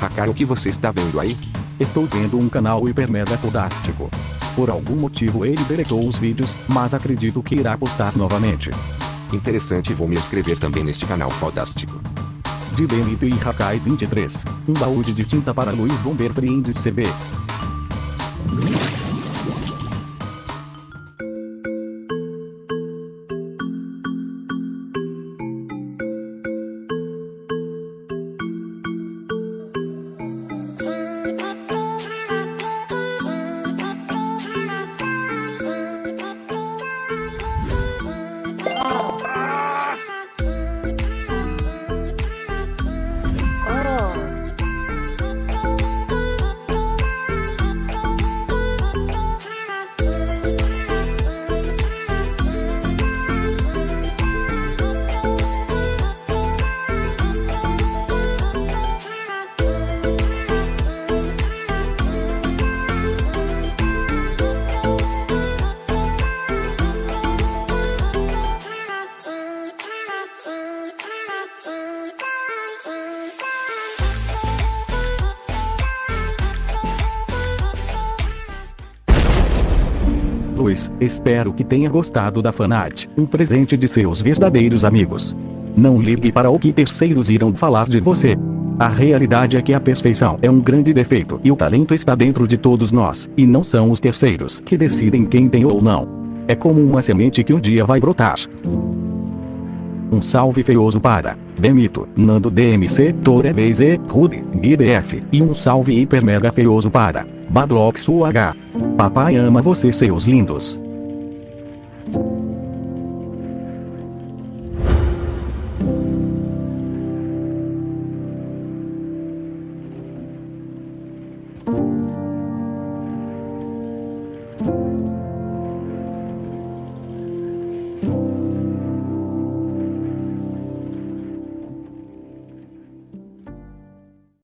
Hakar, o que você está vendo aí? Estou vendo um canal hiper mega fodástico. Por algum motivo ele deletou os vídeos, mas acredito que irá postar novamente. Interessante, vou me inscrever também neste canal fodástico. De Benito e Hakai 23. Um baúde de tinta para Luiz Bomber Friend CB. Luiz, espero que tenha gostado da fanart, um presente de seus verdadeiros amigos. Não ligue para o que terceiros irão falar de você. A realidade é que a perfeição é um grande defeito e o talento está dentro de todos nós, e não são os terceiros que decidem quem tem ou não. É como uma semente que um dia vai brotar. Um salve feioso para Demito, Nando DMC, Torevez e Rude, GBF, e um salve hiper mega feioso para Badlox UH. Papai ama você seus lindos.